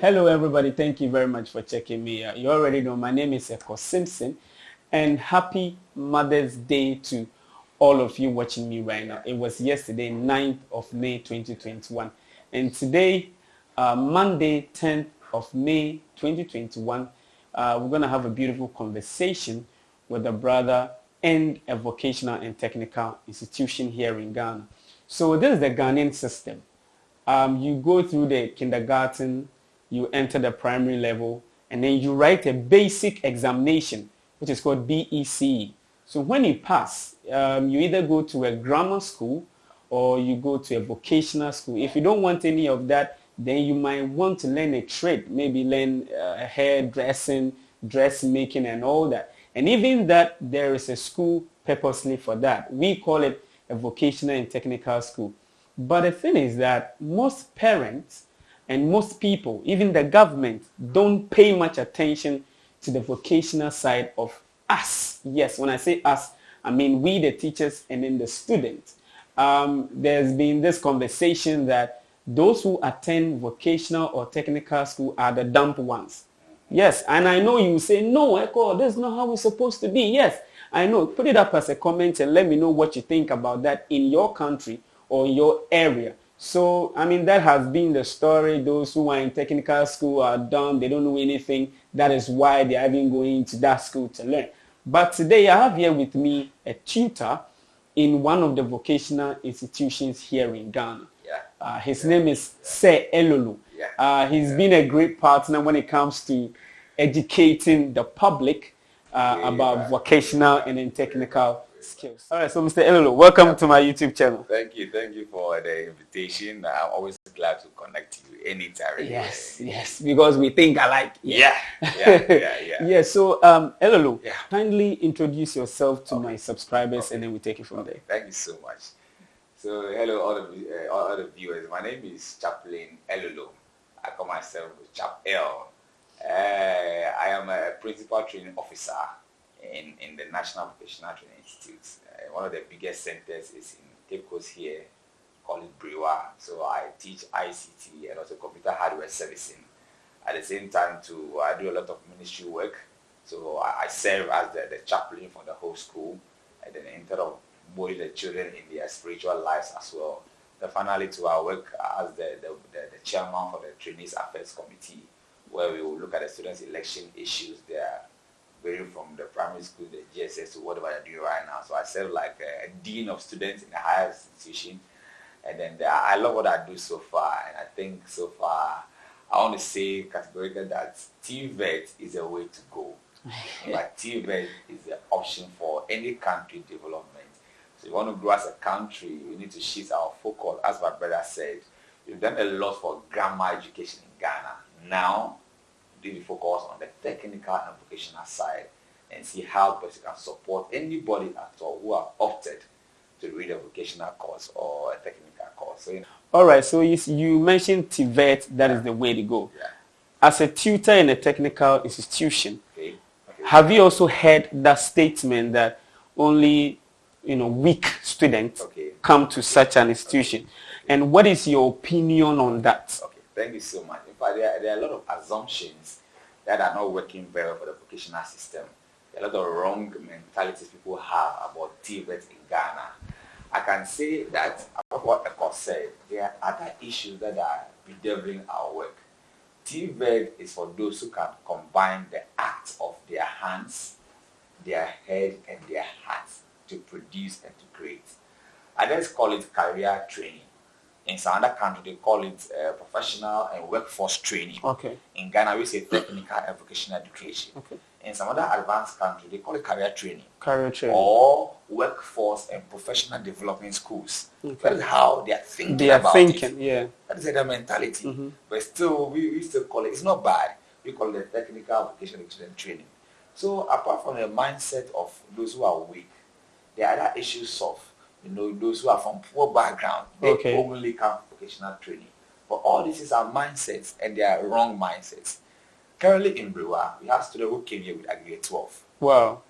Hello, everybody. Thank you very much for checking me out. You already know my name is Eko Simpson, and happy Mother's Day to all of you watching me right now. It was yesterday, 9th of May 2021, and today, uh, Monday, 10th of May 2021, uh, we're going to have a beautiful conversation with a brother and a vocational and technical institution here in Ghana. So this is the Ghanaian system. Um, you go through the kindergarten, you enter the primary level, and then you write a basic examination, which is called BECE. So when you pass, um, you either go to a grammar school or you go to a vocational school. If you don't want any of that, then you might want to learn a trade, maybe learn uh, hairdressing, dressmaking, and all that. And even that, there is a school purposely for that. We call it a vocational and technical school. But the thing is that most parents and most people, even the government, don't pay much attention to the vocational side of us. Yes, when I say us, I mean we the teachers and then the students. Um, there's been this conversation that those who attend vocational or technical school are the dumb ones. Yes, and I know you say, no, Eko, that's not how it's supposed to be. Yes, I know. Put it up as a comment and let me know what you think about that in your country or your area. So, I mean, that has been the story. Those who are in technical school are dumb. They don't know anything. That is why they are even going to that school to learn. But today I have here with me a tutor in one of the vocational institutions here in Ghana. Yeah. Uh, his name is Sir Elolo. Yeah. Uh, he's been a great partner when it comes to educating the public uh, Yeah, about vocational and then technical skills. All right, so Mr. Elolo, welcome to my YouTube channel. Thank you, thank you for the invitation. I'm always glad to connect to you anytime. Yes, yes, because we think alike. Yeah, yeah, yeah, yeah. Yeah, so um, Elolo, Yeah. kindly introduce yourself to my subscribers and then we take it from there. Thank you so much. So, hello, all the, uh, all the viewers. My name is Chaplain Elolo. I call myself Chap L. Uh, I am a principal training officer in, in the National Vocational Training Institute. Uh, one of the biggest centers is in Cape Coast here, called it. So I teach ICT and also computer hardware servicing. At the same time, too, I do a lot of ministry work. So I, I serve as the, the chaplain for the whole school, and then instead of molding the children in their spiritual lives as well. Then finally, to I work as the, the, the, the chairman for the Trainees Affairs Committee, where we will look at the students' election issues there, varying from the primary school, the GSS, to whatever I do right now. So I serve like a, a dean of students in a higher institution, and then the, I love what I do so far, and I think so far I want to say categorically that TVET is a way to go. but TVET is the option for any country development. So if you want to grow as a country, we need to shift our focus. As my brother said, we've done a lot for grammar education in Ghana. Now, to focus on the technical and vocational side and see how best we can support anybody at all who have opted to read a vocational course or a technical course. So, you know, All right, so you, you mentioned TVET, that is the way to go. yeah. As a tutor in a technical institution, Okay. okay. have you also heard that statement that only you know weak students Okay. come to such an institution? And what is your opinion on that? Thank you so much. In fact, there, are- there are a lot of assumptions that are not working very well for the vocational system. A lot of wrong mentalities people have about TVET in Ghana. I can say that, about what Eko said, there are other issues that are bedeviling our work. TVET is for those who can combine the act of their hands, their head, and their hearts to produce and to create. I just call it career training. In some other country they call it uh, professional and workforce training. Okay. In Ghana, we say technical and vocational education. Okay. In some other advanced country they call it career training Career training. or workforce and professional development schools. Okay. That is how they are thinking They are about thinking, it. yeah. That is their mentality. Mhm. But still, we, we still call it, it's not bad. We call it technical vocational education training. So apart from the mindset of those who are weak, there are other issues of, you know, those who are from poor background, they Okay. only come for vocational training. But all this is our mindsets and they are wrong mindsets. Currently in Brewa, we have students who came here with aggregate 12. Wow.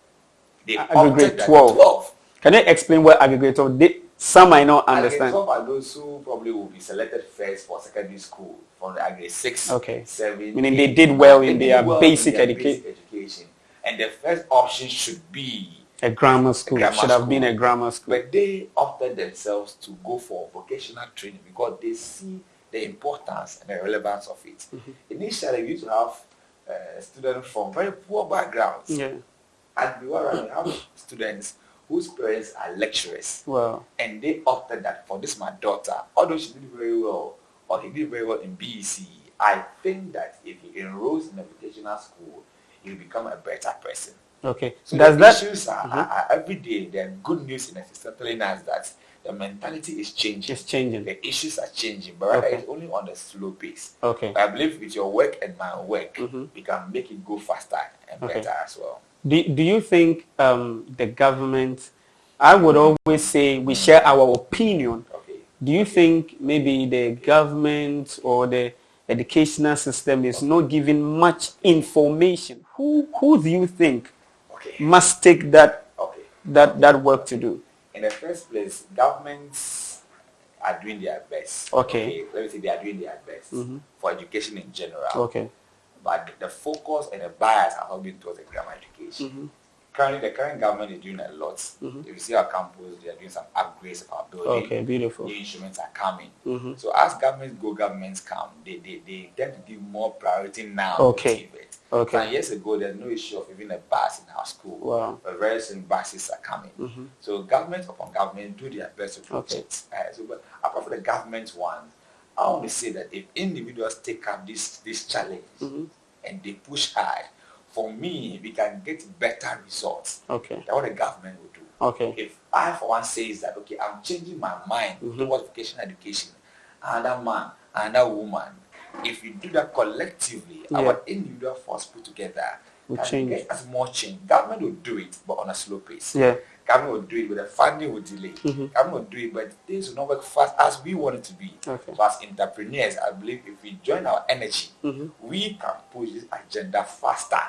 They Aggregate 12. 12. Can you explain what aggregator? They, Some might not And understand. some are those who probably will be selected first for secondary school from the grade six, Okay. seven, Meaning they did well in They their well basic their educa- basic education. And the first option should be A grammar school grammar should have been a grammar school. But they opted themselves to go for vocational training because they see the importance and the relevance of it. Mm-hmm. Initially, we used to have uh, students from very poor backgrounds. Yeah. And we were we have students whose parents are lecturers. Well, And they opted that for this my daughter, although she did very well or he did very well in BEC, I think that if he enrolls in a vocational school, he'll become a better person. Okay. So Does the that issues are, Mhm. are, are every day. There are good news in the system telling us that the mentality is changing. It's changing? The issues are changing, but Okay. it's only on the slow pace. Okay. I believe with your work and my work, Mhm. we can make it go faster and Okay. better as well. Do, do you think um, the government, I would always say we share our opinion. Okay. Do you think maybe the government or the educational system is not giving much information? Who, who do you think Okay. must take that, Okay. that, that work to do? In the first place, governments are doing their best. Okay. Let me say they are doing their best Mhm. for education in general. Okay. But the focus and the bias are all being towards the grammar education. Mhm. Currently, the current government is doing a lot. Mhm. If you see our campus, they are doing some upgrades of our building. Okay, beautiful. New instruments are coming. Mhm. So as governments go, governments come. They, they, they tend to give more priority now. Okay. Okay. Some years ago, there's no issue of even a bus in our school. Wow. But very soon buses are coming. Mhm. So government upon government do their best to Okay. protect. Uh, so, but apart from the government one, I want to say that if individuals take up this this challenge Mhm. and they push hard, for me, we can get better results Okay. than what the government will do. Okay. If I, for one, says that okay, I'm changing my mind Mhm. towards vocational education, another man, another woman, if we do that collectively, Yeah. our individual force put together Will can change. get us more change. Government will do it, but on a slow pace. Yeah. Government will do it, but the funding will delay. Mhm. Government will do it, but things will not work fast as we want it to be. Okay. So as entrepreneurs, I believe if we join our energy, Mhm. we can push this agenda faster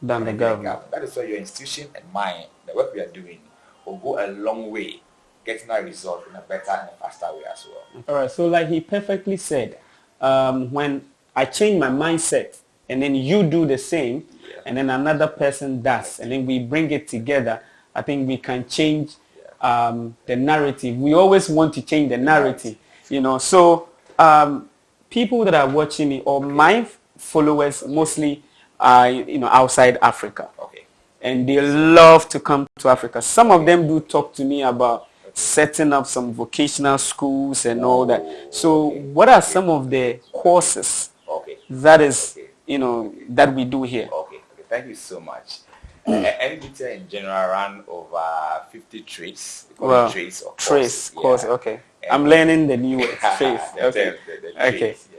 Than the government. That is why your institution and mine, the work we are doing, will go a long way getting our result in a better and faster way as well. All right. So like he perfectly said, um, when I change my mindset and then you do the same Yeah. and then another person does and then we bring it together, I think we can change um, the narrative. We always want to change the narrative, you know. So um, people that are watching me or my followers mostly are, you know, outside Africa Okay. and they love to come to Africa. Some of them do talk to me about setting up some vocational schools and all that. So oh, what are some of the courses Okay. that is, Okay. you know, that we do here? Okay. okay. Thank you so much. NBT in general run over 50 trades. Well, trades or Trace, courses. course, Yeah. okay. And- I'm learning the new word, trace. the, Okay. the- the Okay. trades, yes.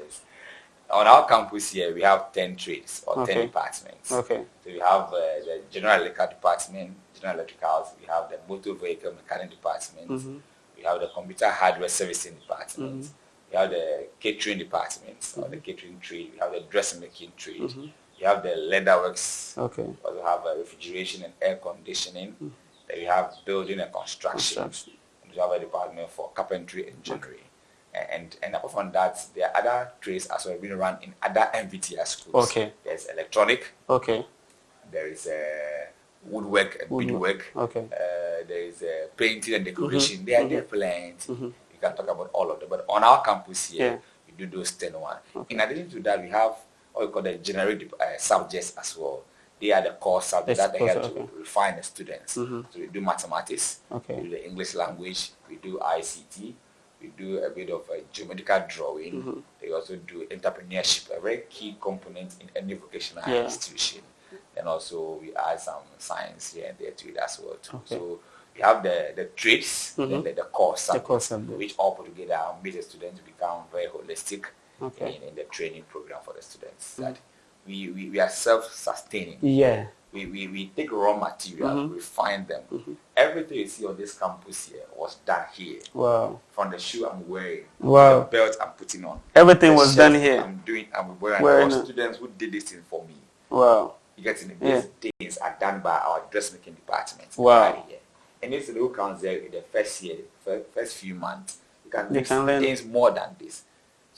On our campus here, we have 10 trades or 10 departments. Okay. So we have uh, the general electrical department, general electricals, we have the motor vehicle mechanic department, Mhm. we have the computer hardware servicing department, Mhm. we have the catering department or the catering trade, we have the dressmaking trade, Mhm. we have the leatherworks, Okay. we have uh, refrigeration and air conditioning, then we have building and construction, Construction. and we have a department for carpentry and joinery. And, and apart from that, there are other trades as well being run in other MVTS schools. Okay. There's electronic, Okay. there is uh, woodwork and Woodwork. beadwork. Okay. Uh, there is uh, painting and decoration. Mhm, There are mhm. there plenty. Mhm. You can talk about all of them. But on our campus here, Yeah. we do those 10 one. Okay. In addition to that, we have what we call the generic uh, subjects as well. They are the core subjects that they help okay. to refine the students. Mhm. So we do mathematics, Okay. we do the English language, we do ICT, we do a bit of uh, geometrical drawing. Mhm. They also do entrepreneurship, a very key component in any vocational Yeah. institution. And also we add some science here and there to it as well too. Okay. So we have the, the trades, Mhm. then the, the core core subjects. which all put together make the students become very holistic Okay. in, in the training program for the students. That we, we, we are self-sustaining. Yeah. We, we, we take raw material, Mhm. refine them. Mhm. Everything you see on this campus here was done here. Wow. From the shoe I'm wearing, Wow. the belt I'm putting on. Everything was done here. I'm doing, I'm wearing. Wearing All students who did this thing for me. Wow. You get in Yeah. these things are done by our dressmaking department. Wow. right here. any student who comes there in the first year, first few months, you can, they can learn things more than this.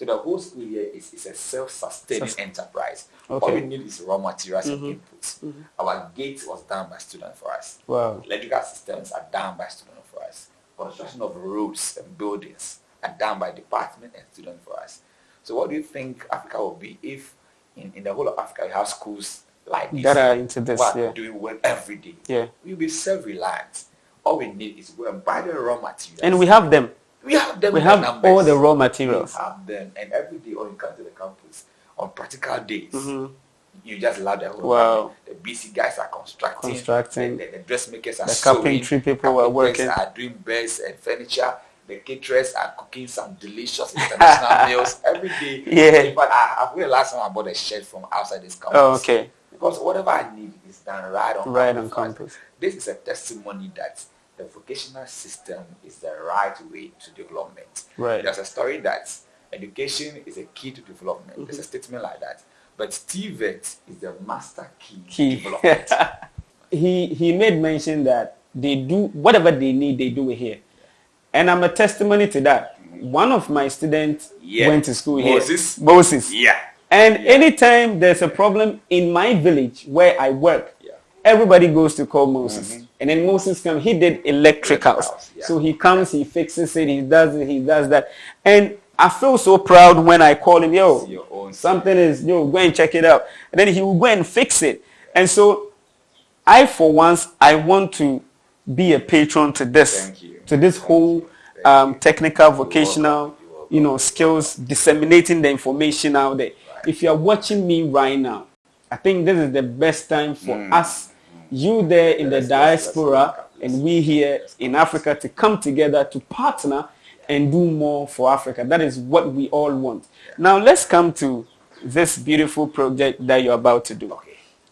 So the whole school year is, is a self-sustaining Sus- enterprise. Okay. All we need is raw materials mm-hmm. and inputs. Mm-hmm. Our gate was done by students for us. Wow. Electrical systems are done by students for us. Construction of roads and buildings are done by department and students for us. So what do you think Africa will be if in, in the whole of Africa you have schools like this that are into this, yeah. doing work every day? Yeah. We'll be self-reliant. All we need is go and buy the raw materials. And we have them. We have them. We have numbers. all the raw materials. We have them, and every day when you come to the campus on practical days, mm-hmm. you just love the whole. Wow. The BC guys are constructing. Constructing. The, the, the dressmakers are the carpentry people are working. Are doing beds and furniture. The caterers are cooking some delicious international meals every day. Yeah. But I, I last time I bought a shirt from outside this campus. Oh, okay. Because whatever I need is done right on right campus. on campus. This is a testimony that the vocational system is the right way to development. Right. There's a story that education is a key to development. Mm-hmm. There's a statement like that. But TVET is the master key, key. to development. he he made mention that they do whatever they need, they do it here. And I'm a testimony to that. Mm-hmm. One of my students yeah. went to school Moses. here. Moses. Yeah. And yeah. anytime there's a problem in my village where I work, everybody goes to call Moses. Mm-hmm. And then Moses comes, he did electricals. Yeah. So he comes, he fixes it, he does it, he does that. And I feel so proud when I call him, yo, something is, yo, go and check it out. And then he will go and fix it. And so I, for once, I want to be a patron to this, to this whole um, technical, vocational, you know, skills, disseminating the information out there. Right. If you are watching me right now, I think this is the best time for mm. us you there in the diaspora and we here in Africa to come together to partner and do more for Africa. That is what we all want. Now let's come to this beautiful project that you're about to do.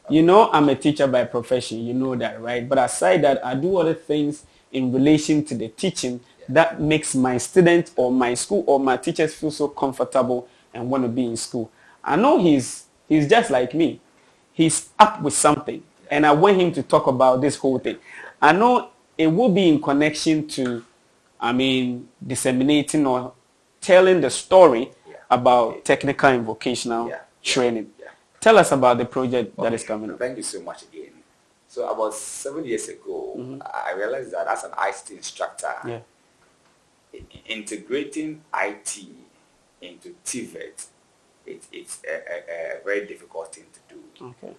You know I'm a teacher by profession, you know that, right? But aside that, I do other things in relation to the teaching that makes my students or my school or my teachers feel so comfortable and want to be in school. I know he's he's just like me. He's up with something and I want him to talk about this whole thing. I know it will be in connection to, I mean, disseminating or telling the story yeah. about technical and vocational yeah. training. Yeah. Tell us about the project okay. that is coming up. Thank you so much again. So about seven years ago, mm-hmm. I realized that as an ICT instructor, integrating IT into TVET, it, it's a, a, a, very difficult thing to do. Okay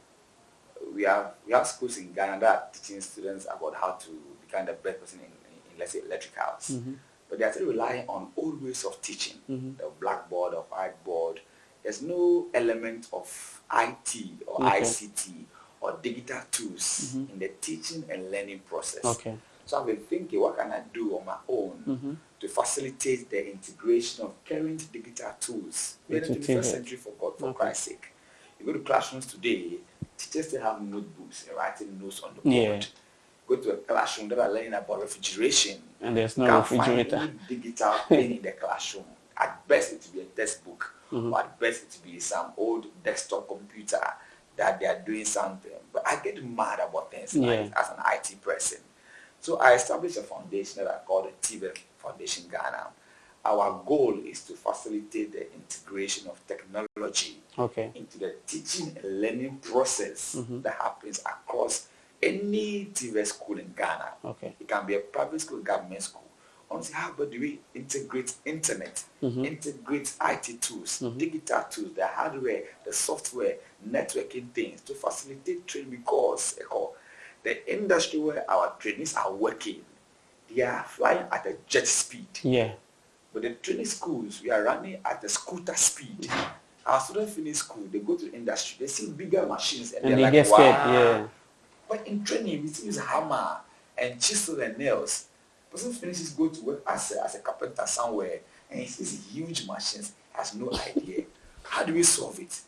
we have we have schools in Ghana that are teaching students about how to become the best person in, in, in let's say electricals. Mm-hmm. But they are still relying on old ways of teaching, mm-hmm. the blackboard or whiteboard. There's no element of IT or okay. ICT or digital tools mm-hmm. in the teaching and learning process. Okay. So I've been thinking, what can I do on my own mm-hmm. to facilitate the integration of current digital tools in the 21st century for God, for okay. Christ's sake. You go to classrooms today, teachers still have notebooks and writing notes on the board. Yeah. Go to a classroom that are learning about refrigeration. And there's no refrigerator. Find digital thing in the classroom. At best, it will be a textbook. Mm-hmm. Or at best, it will be some old desktop computer that they are doing something. But I get mad about things yeah. like as an IT person. So I established a foundation that I call the TVET Foundation Ghana our goal is to facilitate the integration of technology okay. into the teaching and learning process mm-hmm. that happens across any TVET school in Ghana. Okay. It can be a private school, government school. Honestly, how about do we integrate internet, mm-hmm. integrate IT tools, mm-hmm. digital tools, the hardware, the software, networking things to facilitate training because the industry where our trainees are working, they are flying at a jet speed. Yeah. But the training schools, we are running at the scooter speed. Our students finish school, they go to the industry, they see bigger machines and, and they like, get scared. Wow. Yeah. But in training, we use hammer and chisel and nails. Person finishes go to work as a, as a carpenter somewhere and he sees huge machines, has no idea. How do we solve it?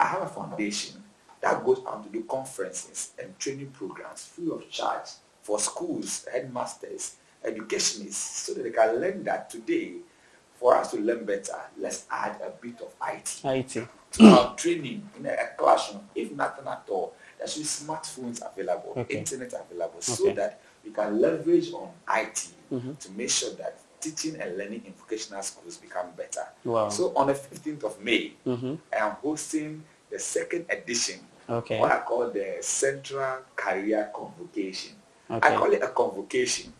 I have a foundation that goes out to do conferences and training programs free of charge for schools, headmasters, educationists, so that they can learn that today for us to learn better, let's add a bit of IT. IT. To our training in a, a, classroom, if nothing at all, there should be smartphones available, okay. internet available, okay. so that we can leverage on IT mm-hmm. to make sure that teaching and learning in vocational schools become better. Wow. So on the 15th of May, mm-hmm. I am hosting the second edition okay. what I call the Central Career Convocation. Okay. I call it a convocation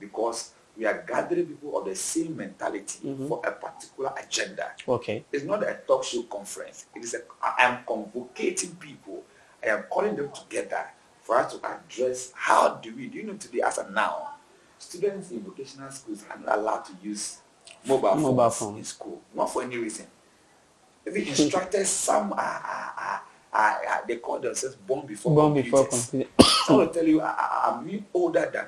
because we are gathering people of the same mentality mm-hmm. for a particular agenda. Okay. It's not a talk show conference. It is a I am convocating people. I am calling them together for us to address how do we do you know today as a now students in vocational schools are not allowed to use mobile, mobile phones phone. in school, not for any reason. The instructors, some are, are, are, are, they call themselves born before born computers. before computers. I will tell you, I, am older than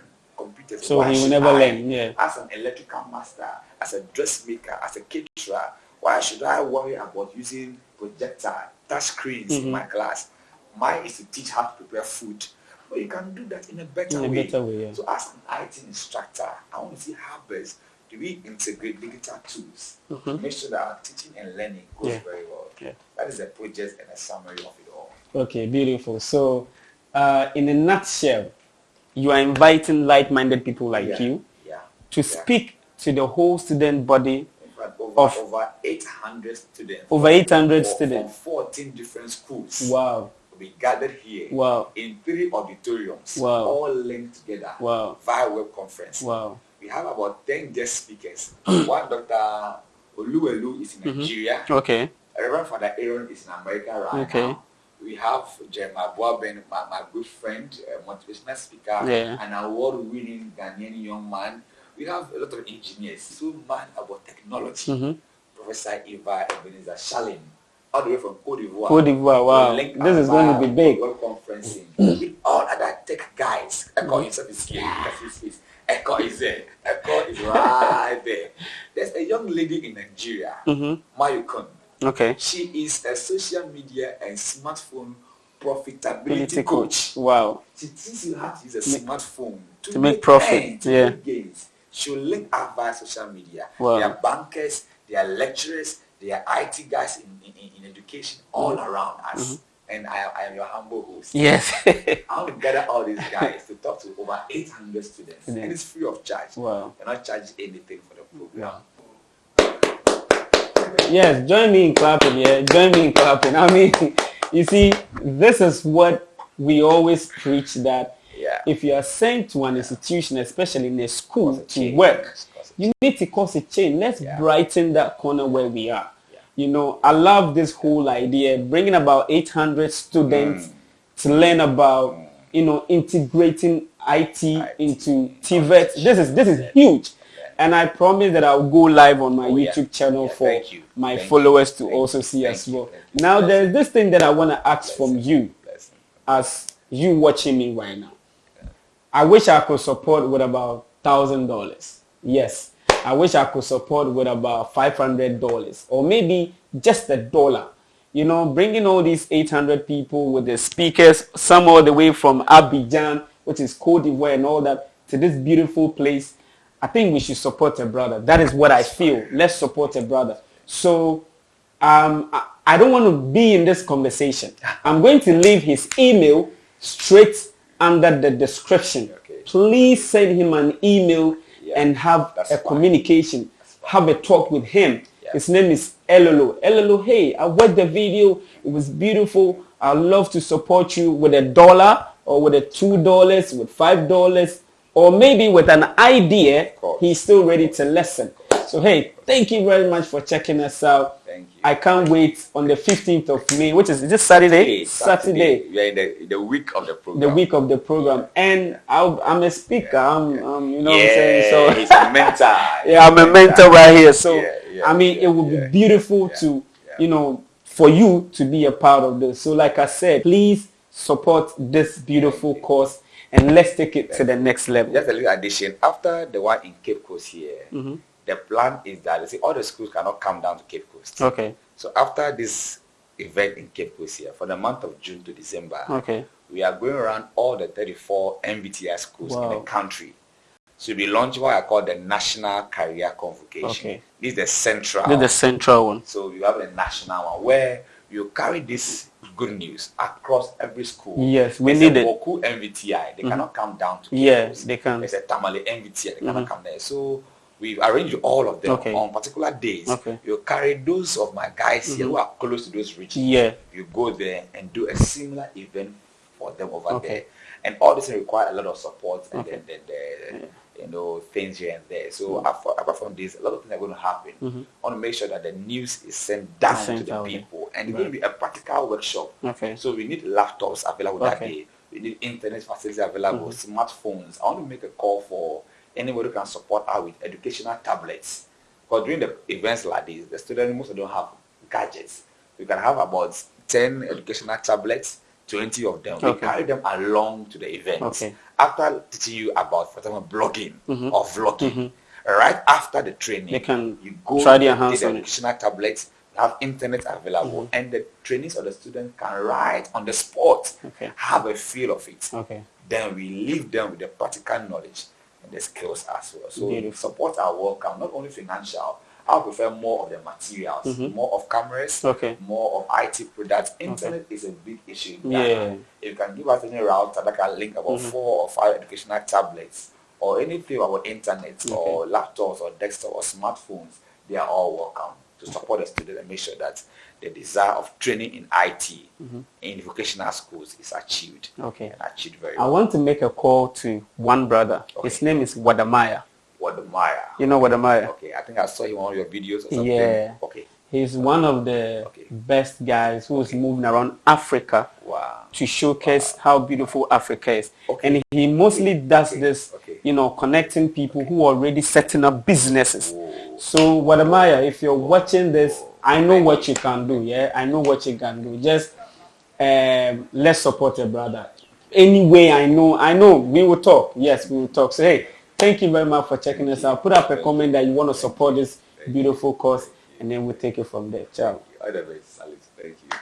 So why he will never I, learn. Yeah. As an electrical master, as a dressmaker, as a caterer, why should I worry about using projector, touch screens mm-hmm. in my class? Mine is to teach how to prepare food but you can do that in a better in a way. Better way yeah. So as an IT instructor, I want to see how best do we integrate digital tools mm-hmm. to make sure that our teaching and learning goes yeah. very well. Yeah. That is a project and a summary of it all. Okay, beautiful. So uh, in a nutshell, you are inviting like-minded people like yeah. you yeah. to speak to the whole student body over, of over 800 students. Over 800 students. From 14 different schools. Wow we gathered here wow. in three auditoriums, wow. all linked together wow. via web conference. Wow. We have about 10 guest speakers. One Dr. Oluwelu is in mm-hmm. Nigeria. Okay. Reverend Father Aaron is in America right okay. now. We have Jeremiah Boaben, my, my good friend, a motivational speaker, yeah. an award-winning Ghanaian young man. We have a lot of engineers, so mad about technology. Mm-hmm. Professor Eva Ebenezer Shalim, all the way from Cote d'Ivoire. Cote d'Ivoire, wow. This is going to be big. World conferencing with all other tech guys. Eko himself is here. Eko is there. Eko is right there. There's a young lady in Nigeria, mm-hmm. Mayukun. Okay. She is a social media and smartphone profitability coach. Wow. She teaches you how to use a smartphone to, to make, make profit. to yeah. Make gains. She'll link up via social media. Wow. They are bankers, they are lecturers, they are IT guys in, in, in education all around us. Mm-hmm. And I, I am your humble host. Yes. I will gather all these guys to talk to over 800 students. And it's free of charge. Wow. You're not charging anything for the program. Wow. Yes, join me in clapping, yeah. Join me in clapping. I mean, you see, this is what we always preach that yeah. if you are sent to an institution, especially in a school, to work, you need to cause a change. Let's yeah. brighten that corner where we are. Yeah. You know, I love this whole idea, bringing about 800 students mm. to learn about, mm. you know, integrating IT, IT. into TVET. This is, this is huge. And I promise that I'll go live on my oh, YouTube channel for my Thank followers you. to Thank also see Thank as well. You. Now, there's this thing that I want to ask Bless from you Bless as you watching me right now. I wish I could support with about $1,000. Yes. I wish I could support with about $500 or maybe just a dollar. You know, bringing all these 800 people with the speakers, some all the way from Abidjan, which is Cote d'Ivoire and all that, to this beautiful place. I think we should support a brother. That is what I feel. Let's support a brother. So um, I, I don't want to be in this conversation. I'm going to leave his email straight under the description. Okay. Please send him an email Yeah. and have a fine. communication, have a talk with him. Yeah. His name is Elolo. Elolo, hey, I watched the video. It was beautiful. I'd love to support you with a dollar or with a two dollars, with five dollars, or maybe with an idea. He's still ready to listen. So hey, thank you very much for checking us out. Thank you. I can't wait on the 15th of May, which is this Saturday. Saturday We are in the, the week of the program. the week of the program and I'll, I'm a speaker I'm, I'm you know yeah, what I'm saying so he's a mentor. yeah I'm a mentor right here so Yeah, yeah, I mean yeah, it would yeah, be beautiful yeah, to yeah. you know for you to be a part of this so like I said please support this beautiful course and let's take it to the next level Just a little addition. After the one in Cape Coast here, Mm-hmm. the plan is that see, all the schools cannot come down to Cape Coast. okay So after this event in Cape Coast here, for the month of June to December, okay we are going around all the 34 NVTI schools in the country. So we launch what I call the National Career Convocation. Okay. This is the central. this is the central one So you have a national one where you carry this good news across every school. Yes, we There's need a it. Boku NVTI. They cannot come down to Yeah, campus. they can. There's a Tamale NVTI. They cannot come there. So we've arranged all of them Okay. on particular days. Okay. Mm-hmm. You carry those of my guys here who are close to those regions. Yeah. You go there and do a similar event for them over Okay. there. And all this require a lot of support and Okay. then, then the, you know things here and there. So apart, apart from this, a lot of things are going to happen. Mm-hmm. I want to make sure that the news is sent down sent to the people, and it's going to be a practical workshop. Okay. So we need laptops available that Okay. day. We need internet facilities available, mm-hmm. smartphones. I want to make a call for anybody who can support us with educational tablets. Because during the events like this, the students most of them don't have gadgets. We can have about 10 educational tablets, 20 of them. We carry them along to the events. Okay. After teaching you about, for example, blogging or vlogging, right after the training. They can you go try their hands the educational tablets, have internet available, Mm-hmm. and the trainees or the students can write on the spot, Okay. have a feel of it. Okay. Then we leave them with the practical knowledge and the skills as well. So Beautiful. support are welcome, not only financial. I prefer more of the materials, mm-hmm. more of cameras. Okay. more of IT products. Internet is a big issue. Yeah. If you can give us any router that can link about mm-hmm. four or five educational tablets or anything about internet or laptops or desktop or smartphones, they are all welcome to support the student and make sure that the desire of training in IT mm-hmm. in vocational schools is achieved. Okay. and achieved very I well. want to make a call to one brother. His name is Wode Maya. What the Maya? You know Wode Maya? Okay, I think I saw him on your videos or something. Yeah. Okay. He's one of the Okay. best guys who's moving around Africa Wow. to showcase how beautiful Africa is. Okay. And he mostly does Okay. this, Okay. you know, connecting people who are already setting up businesses. Whoa. So Wode Maya, if you're watching this, I know what you can do. Yeah, I know what you can do. Just um, let's support your brother. Anyway, I know, I know we will talk. Yes, we will talk. So hey, thank you very much for checking us out. Put up a comment that you want to support this beautiful cause, and then we'll take it from there. Ciao. Thank you.